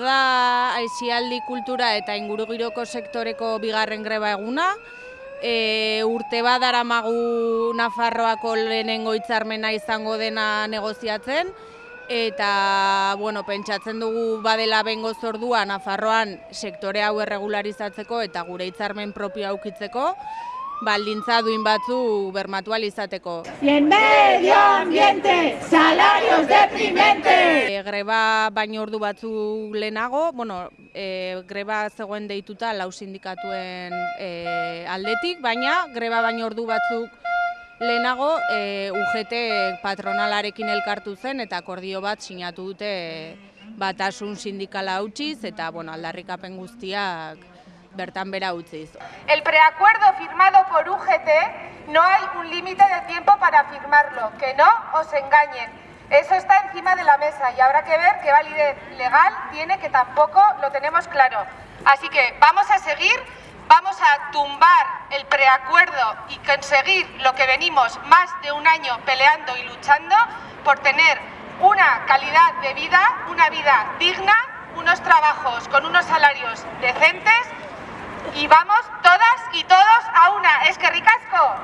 aspaldi kultura eta ingurugiroko sektoreko bigarren greba eguna. E, urte bat daramagu Nafarroako lehenengo hitzarmena izango dena negoziatzen eta bueno, pentsatzen dugu badela bengo zordua Nafarroan sektore hau erregularizatzeko eta gure hitzarmen propio aukitzeko baldintza duin batzu bermatu izateko. Y en medio ambiente, salarios deprimentes. E, greba baino ordu batzu lehenago, bueno, e, greba zegoen deituta lau sindikatuen e, aldetik, baina greba baino ordu batzuk lehenago e, UGT patronalarekin elkartu zen eta akordio bat sinatu dute batasun sindikala utziz eta bueno, aldarrikapen guztiak bertan bera utziz. El preacuerdo firmado por UGT no hay un límite de tiempo para firmarlo, que no os engañen. Eso está encima de la mesa y habrá que ver qué validez legal tiene, que tampoco lo tenemos claro. Así que vamos a seguir, vamos a tumbar el preacuerdo y conseguir lo que venimos más de un año peleando y luchando por tener una calidad de vida, una vida digna, unos trabajos con unos salarios decentes y vamos todas y todos a una. Es que ricasco.